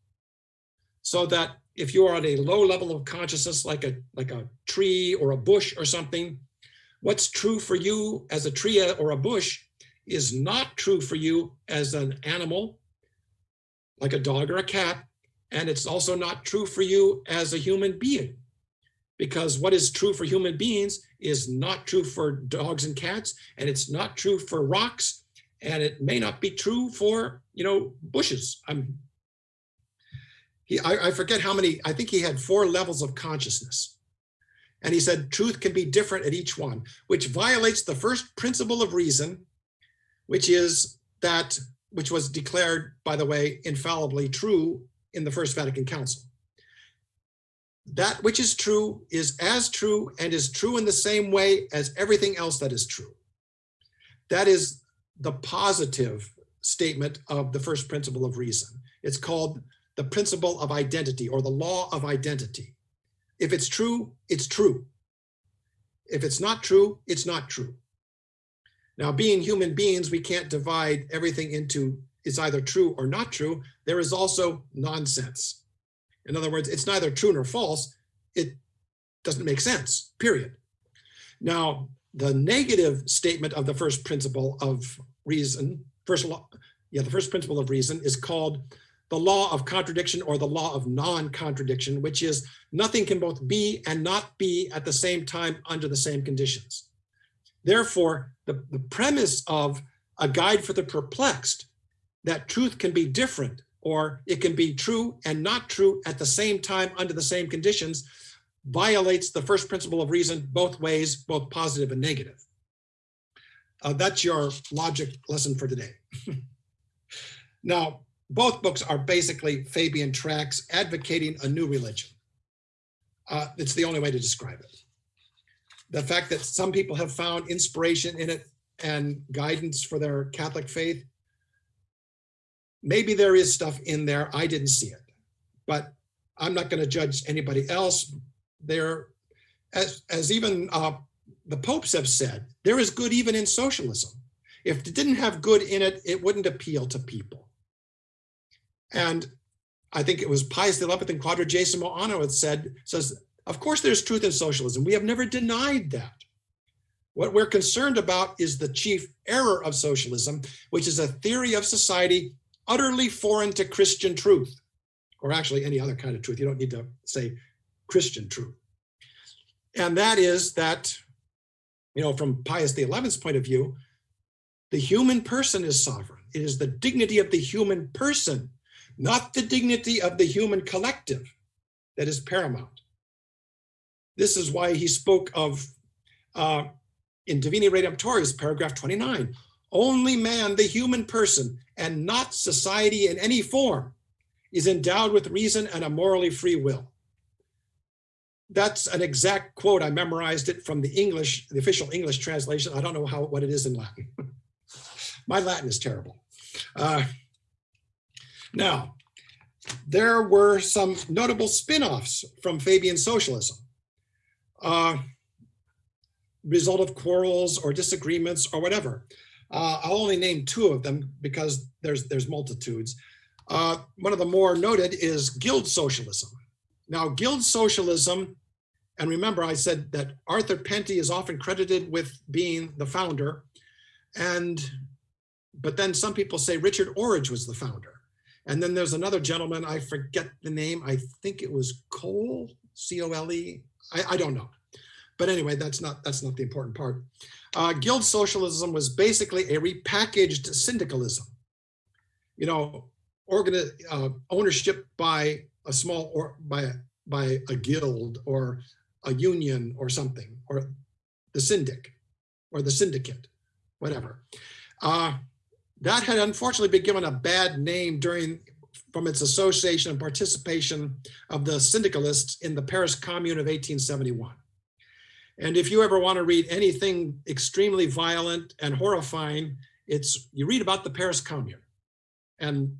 So that if you are at a low level of consciousness, like a, like a tree or a bush or something, what's true for you as a tree or a bush is not true for you as an animal, like a dog or a cat, and it's also not true for you as a human being. Because what is true for human beings is not true for dogs and cats, and it's not true for rocks, and it may not be true for, you know, bushes. I'm, he, I, I forget how many, I think he had four levels of consciousness. And he said truth can be different at each one, which violates the first principle of reason, which is that, which was declared, by the way, infallibly true in the First Vatican Council. That which is true is as true and is true in the same way as everything else that is true. That is the positive statement of the first principle of reason. It's called the principle of identity or the law of identity. If it's true, it's true. If it's not true, it's not true. Now, being human beings, we can't divide everything into it's either true or not true. There is also nonsense. In other words, it's neither true nor false. It doesn't make sense, period. Now, the negative statement of the first principle of reason, first law, yeah, the first principle of reason is called the law of contradiction or the law of non-contradiction, which is nothing can both be and not be at the same time under the same conditions. Therefore, the, the premise of a guide for the perplexed, that truth can be different or it can be true and not true at the same time under the same conditions, violates the first principle of reason both ways, both positive and negative. Uh, that's your logic lesson for today. *laughs* now, both books are basically Fabian tracts advocating a new religion. Uh, it's the only way to describe it. The fact that some people have found inspiration in it and guidance for their Catholic faith, maybe there is stuff in there. I didn't see it, but I'm not going to judge anybody else. There, as, as even uh, the popes have said, there is good even in socialism. If it didn't have good in it, it wouldn't appeal to people. And I think it was Pius XI and Quadragesimo Anno had said, says, of course there's truth in socialism. We have never denied that. What we're concerned about is the chief error of socialism, which is a theory of society utterly foreign to Christian truth, or actually any other kind of truth. You don't need to say Christian truth. And that is that you know, from Pius XI's point of view, the human person is sovereign. It is the dignity of the human person, not the dignity of the human collective that is paramount. This is why he spoke of, uh, in Divini Redemptoris, paragraph 29, only man, the human person, and not society in any form, is endowed with reason and a morally free will that's an exact quote. I memorized it from the English, the official English translation. I don't know how what it is in Latin. *laughs* My Latin is terrible. Uh, now, there were some notable spin-offs from Fabian socialism. Uh, result of quarrels or disagreements or whatever. Uh, I'll only name two of them because there's there's multitudes. Uh, one of the more noted is guild socialism. Now, guild socialism, and remember I said that Arthur Penty is often credited with being the founder, and but then some people say Richard Orage was the founder. And then there's another gentleman, I forget the name, I think it was Cole, C-O-L-E, I, I don't know. But anyway, that's not that's not the important part. Uh, guild socialism was basically a repackaged syndicalism. You know, organ uh, ownership by a small or by a, by a guild or a union or something, or the syndic or the syndicate, whatever. Uh, that had unfortunately been given a bad name during from its association and participation of the syndicalists in the Paris Commune of 1871. And if you ever want to read anything extremely violent and horrifying, it's you read about the Paris Commune. And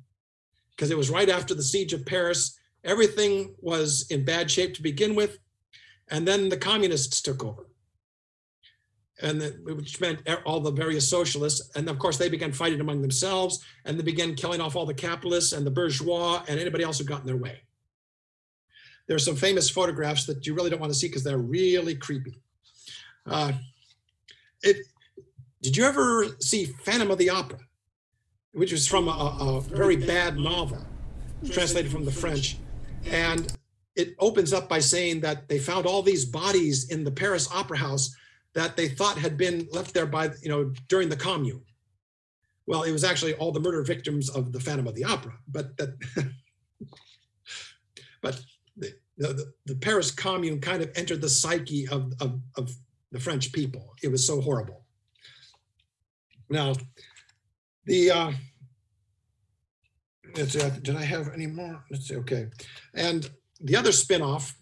because it was right after the siege of Paris Everything was in bad shape to begin with. And then the communists took over. And the- which meant all the various socialists. And of course, they began fighting among themselves and they began killing off all the capitalists and the bourgeois and anybody else who got in their way. There are some famous photographs that you really don't want to see because they're really creepy. Uh, it, did you ever see Phantom of the Opera, which was from a, a very bad novel, translated from the French? And it opens up by saying that they found all these bodies in the Paris Opera House that they thought had been left there by, you know, during the commune. Well, it was actually all the murder victims of the Phantom of the Opera, but that, *laughs* but the, the, the Paris commune kind of entered the psyche of, of, of the French people. It was so horrible. Now, the, uh, let's see, did I have any more? Let's see, okay. And the other spinoff,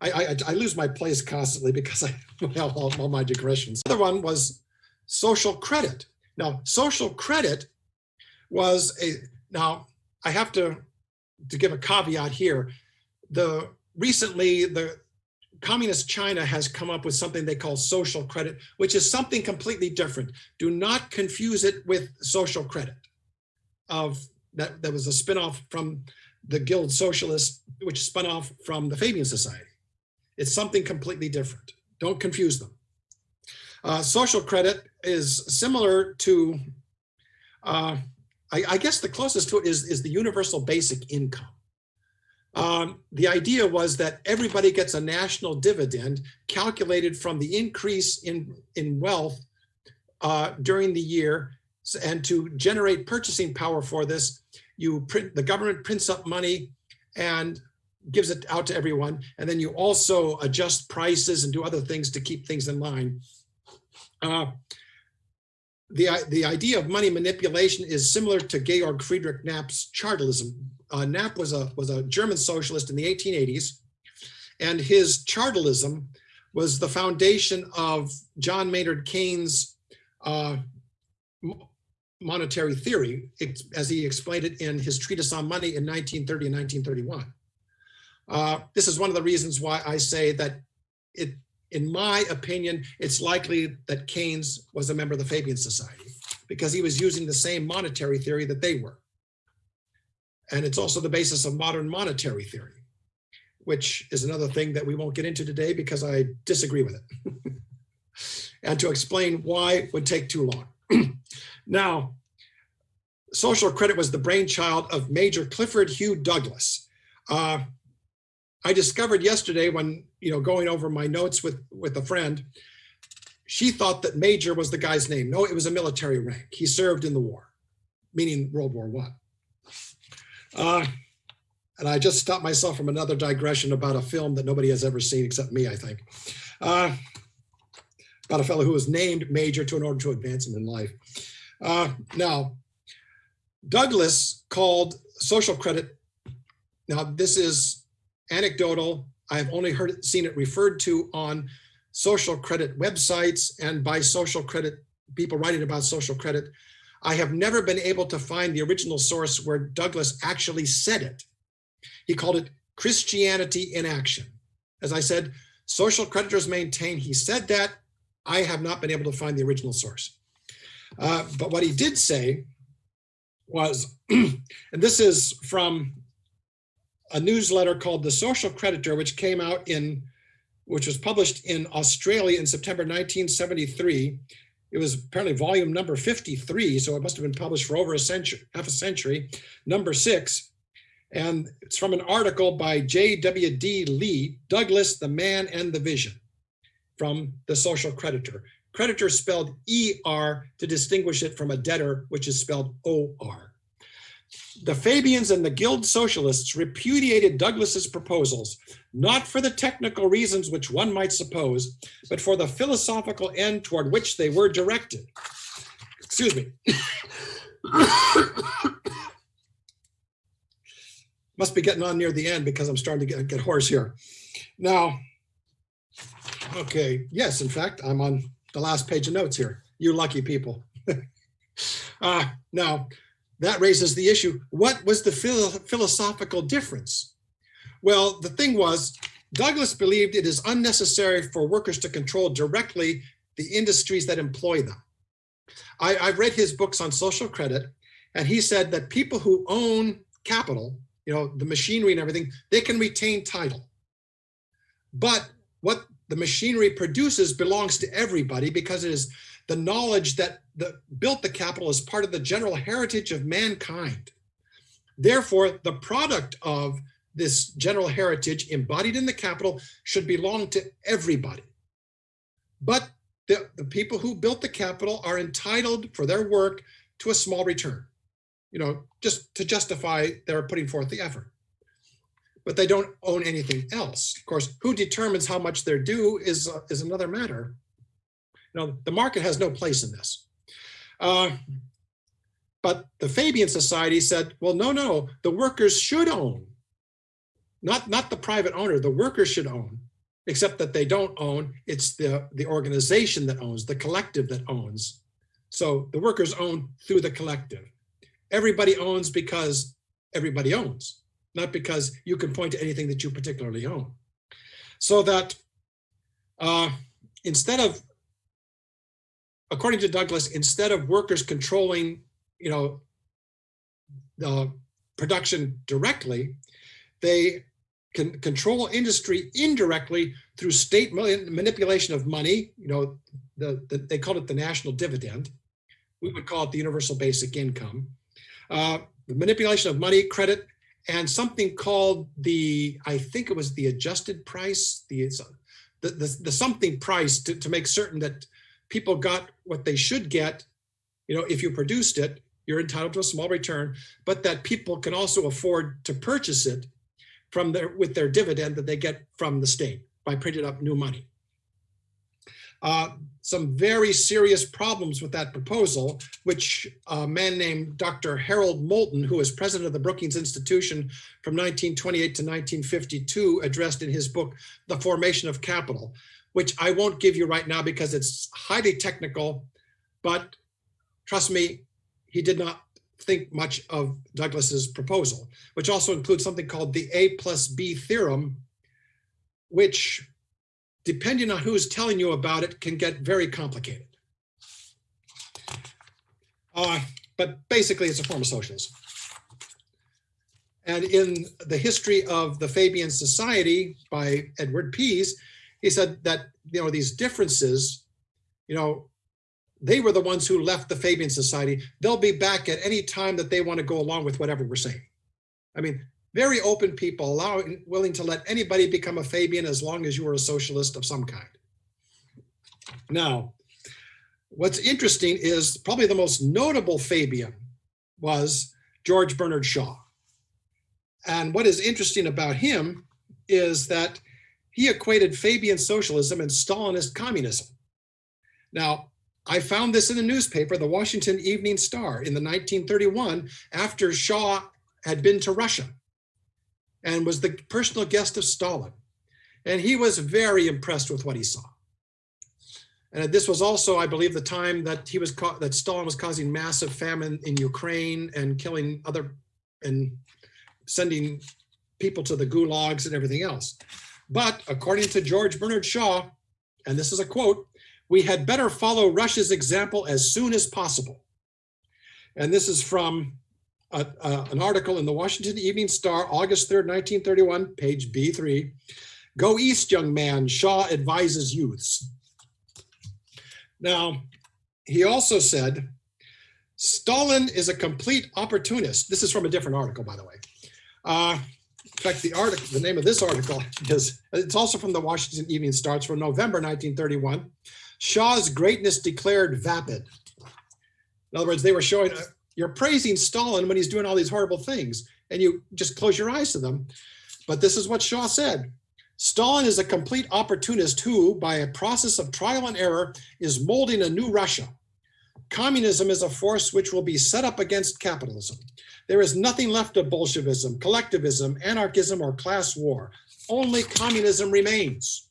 I, I, I lose my place constantly because I have all, all my digressions. The other one was social credit. Now, social credit was a, now I have to, to give a caveat here. The recently, the communist China has come up with something they call social credit, which is something completely different. Do not confuse it with social credit of that, that was a spinoff from the Guild Socialist, which spun off from the Fabian Society. It's something completely different. Don't confuse them. Uh, social credit is similar to, uh, I, I, guess the closest to it is, is the universal basic income. Um, the idea was that everybody gets a national dividend calculated from the increase in, in wealth uh, during the year. And to generate purchasing power for this, you print, the government prints up money and gives it out to everyone. And then you also adjust prices and do other things to keep things in line. Uh, the, the idea of money manipulation is similar to Georg Friedrich Knapp's chartalism. Uh, Knapp was a, was a German socialist in the 1880s, and his chartalism was the foundation of John Maynard Keynes' uh, monetary theory, as he explained it in his treatise on money in 1930 and 1931. Uh, this is one of the reasons why I say that it, in my opinion, it's likely that Keynes was a member of the Fabian Society because he was using the same monetary theory that they were. And it's also the basis of modern monetary theory, which is another thing that we won't get into today because I disagree with it. *laughs* and to explain why would take too long. *clears throat* now, social credit was the brainchild of Major Clifford Hugh Douglas. Uh, I discovered yesterday when, you know, going over my notes with, with a friend, she thought that Major was the guy's name. No, it was a military rank. He served in the war, meaning World War One. Uh, and I just stopped myself from another digression about a film that nobody has ever seen except me, I think. Uh, about a fellow who was named Major to in order to advance him in life. Uh, now, Douglas called social credit, now this is anecdotal. I've only heard seen it referred to on social credit websites and by social credit people writing about social credit. I have never been able to find the original source where Douglas actually said it. He called it Christianity in action. As I said, social creditors maintain he said that. I have not been able to find the original source. Uh, but what he did say was, *clears throat* and this is from a newsletter called The Social Creditor, which came out in, which was published in Australia in September 1973. It was apparently volume number 53, so it must have been published for over a century, half a century, number six. And it's from an article by J.W.D. Lee, Douglas, the Man and the Vision, from The Social Creditor. Creditor spelled E-R to distinguish it from a debtor, which is spelled O-R. The Fabians and the Guild Socialists repudiated Douglas's proposals, not for the technical reasons which one might suppose, but for the philosophical end toward which they were directed. Excuse me. *coughs* Must be getting on near the end because I'm starting to get, get hoarse here. Now, okay, yes, in fact, I'm on the last page of notes here. You lucky people. uh, *laughs* now, that raises the issue, what was the philo philosophical difference? Well, the thing was, Douglas believed it is unnecessary for workers to control directly the industries that employ them. I, I've read his books on social credit, and he said that people who own capital, you know, the machinery and everything, they can retain title. But what the machinery produces belongs to everybody because it is the knowledge that the, built the capital as part of the general heritage of mankind. Therefore, the product of this general heritage embodied in the capital should belong to everybody. But the, the people who built the capital are entitled for their work to a small return, you know, just to justify their putting forth the effort. But they don't own anything else. Of course, who determines how much they're due is, uh, is another matter. You know, the market has no place in this. Uh, but the Fabian Society said, well, no, no, the workers should own. Not, not the private owner, the workers should own, except that they don't own, it's the, the organization that owns, the collective that owns. So the workers own through the collective. Everybody owns because everybody owns, not because you can point to anything that you particularly own. So that uh, instead of, according to Douglas, instead of workers controlling you know, the production directly, they can control industry indirectly through state manipulation of money. You know, the, the, they called it the national dividend. We would call it the universal basic income. Uh, the manipulation of money, credit, and something called the, I think it was the adjusted price, the, the, the, the something price to, to make certain that people got what they should get, you know, if you produced it, you're entitled to a small return, but that people can also afford to purchase it from their with their dividend that they get from the state by printing up new money. Uh, some very serious problems with that proposal, which a man named Dr. Harold Moulton, who was president of the Brookings Institution from 1928 to 1952, addressed in his book, The Formation of Capital, which I won't give you right now because it's highly technical, but trust me, he did not think much of Douglas's proposal, which also includes something called the A plus B theorem, which depending on who's telling you about it can get very complicated. Uh, but basically it's a form of socialism. And in the history of the Fabian Society by Edward Pease, he said that, you know, these differences, you know, they were the ones who left the Fabian Society. They'll be back at any time that they want to go along with whatever we're saying. I mean, very open people, allowing, willing to let anybody become a Fabian as long as you are a socialist of some kind. Now, what's interesting is probably the most notable Fabian was George Bernard Shaw. And what is interesting about him is that he equated Fabian socialism and Stalinist communism. Now, I found this in a newspaper, the Washington Evening Star in the 1931, after Shaw had been to Russia and was the personal guest of Stalin. And he was very impressed with what he saw. And this was also, I believe, the time that he was that Stalin was causing massive famine in Ukraine and killing other and sending people to the gulags and everything else. But according to George Bernard Shaw, and this is a quote, we had better follow Russia's example as soon as possible. And this is from a, a, an article in the Washington Evening Star, August 3rd, 1931, page B3. Go east, young man, Shaw advises youths. Now, he also said, Stalin is a complete opportunist. This is from a different article, by the way. Uh, in fact, the article, the name of this article is, it's also from the Washington Evening Star, from November 1931. Shaw's greatness declared vapid. In other words, they were showing, uh, you're praising Stalin when he's doing all these horrible things, and you just close your eyes to them. But this is what Shaw said. Stalin is a complete opportunist who, by a process of trial and error, is molding a new Russia. Communism is a force which will be set up against capitalism. There is nothing left of Bolshevism, collectivism, anarchism, or class war. Only communism remains.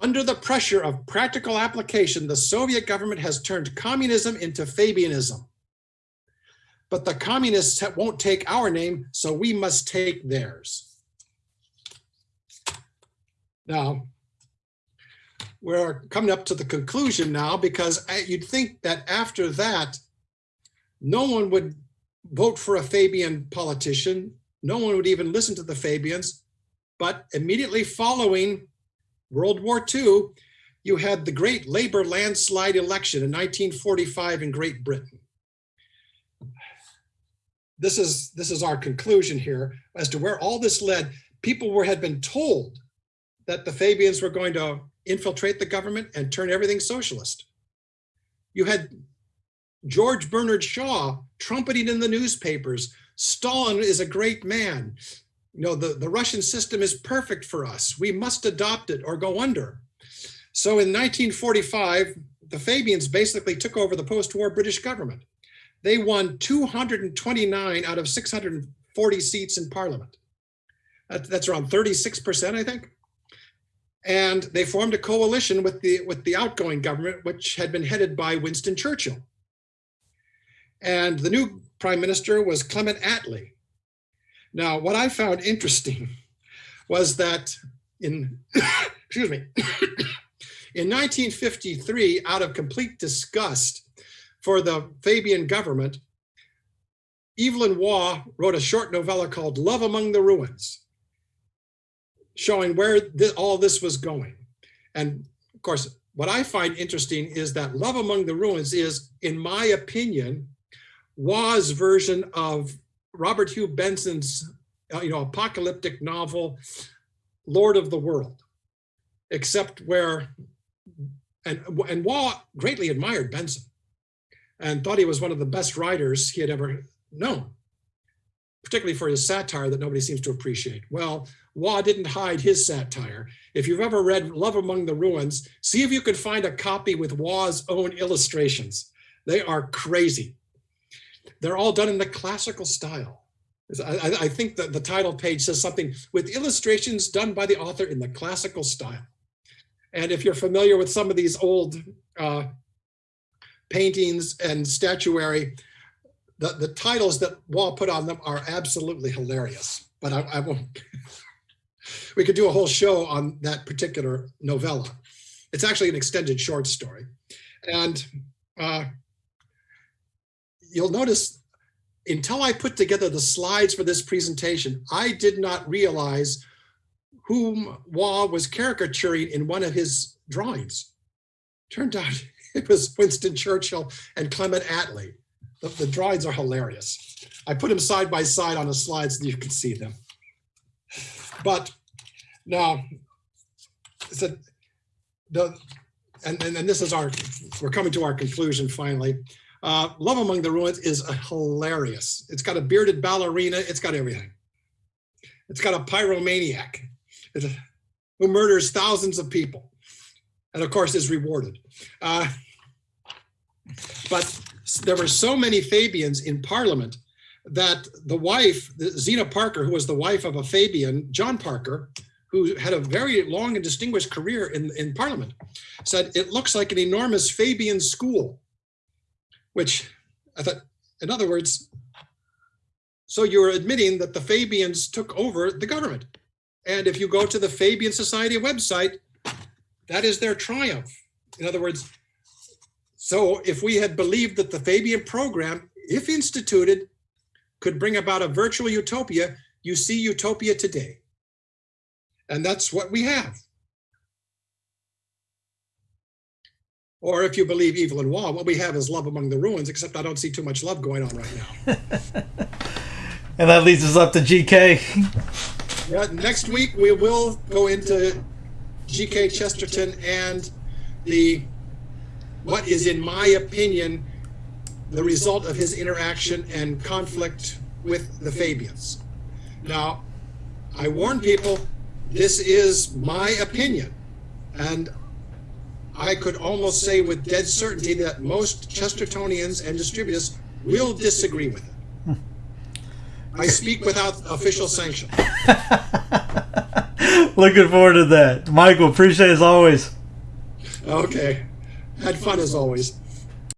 Under the pressure of practical application, the Soviet government has turned communism into Fabianism. But the communists won't take our name, so we must take theirs. Now, we're coming up to the conclusion now because I- you'd think that after that, no one would vote for a Fabian politician. No one would even listen to the Fabians. But immediately following World War II, you had the great labor landslide election in 1945 in Great Britain. This is this is our conclusion here as to where all this led. People were had been told that the Fabians were going to infiltrate the government and turn everything socialist. You had George Bernard Shaw trumpeting in the newspapers, Stalin is a great man. You know, the, the Russian system is perfect for us. We must adopt it or go under. So in 1945, the Fabians basically took over the post-war British government. They won 229 out of 640 seats in parliament. That- That's around 36%, I think. And they formed a coalition with the, with the outgoing government, which had been headed by Winston Churchill. And the new prime minister was Clement Attlee. Now, what I found interesting *laughs* was that in, *coughs* excuse me, *coughs* in 1953, out of complete disgust for the Fabian government, Evelyn Waugh wrote a short novella called Love Among the Ruins, showing where thi- all this was going. And of course, what I find interesting is that Love Among the Ruins is, in my opinion, Waugh's version of Robert Hugh Benson's, uh, you know, apocalyptic novel, Lord of the World, except where, and and Waugh greatly admired Benson, and thought he was one of the best writers he had ever known, particularly for his satire that nobody seems to appreciate. Well, Waugh didn't hide his satire. If you've ever read Love Among the Ruins, see if you can find a copy with Waugh's own illustrations. They are crazy. They're all done in the classical style. I, I- think that the title page says something with illustrations done by the author in the classical style. And if you're familiar with some of these old uh, paintings and statuary, the, the titles that Waugh put on them are absolutely hilarious. But I, I won't. *laughs* we could do a whole show on that particular novella. It's actually an extended short story. And uh, you'll notice until I put together the slides for this presentation, I did not realize whom Waugh was caricaturing in one of his drawings. Turned out *laughs* it was Winston Churchill and Clement Attlee. The, the drawings are hilarious. I put them side by side on a slide so you can see them. But now, so the, and, and, and this is our, we're coming to our conclusion finally. Uh, Love Among the Ruins is a hilarious. It's got a bearded ballerina. It's got everything. It's got a pyromaniac who murders thousands of people, and of course is rewarded. Uh, but there were so many Fabians in Parliament that the wife, Zena Parker, who was the wife of a Fabian, John Parker, who had a very long and distinguished career in, in Parliament, said it looks like an enormous Fabian school which I thought, in other words, so you're admitting that the Fabians took over the government. And if you go to the Fabian Society website, that is their triumph. In other words, so if we had believed that the Fabian program, if instituted, could bring about a virtual utopia, you see utopia today. And that's what we have. Or if you believe Evelyn Waugh, what we have is love among the ruins, except I don't see too much love going on right now. *laughs* And that leads us up to GK. *laughs* Yeah, next week we will go into G.K. Chesterton and the what is, in my opinion, the result of his interaction and conflict with the Fabians. Now, I warn people, this is my opinion, and I could almost say with dead certainty that most Chestertonians and distributists will disagree with it. I speak without official sanction. *laughs* Looking forward to that. Michael, appreciate it as always. Okay. Had fun as always.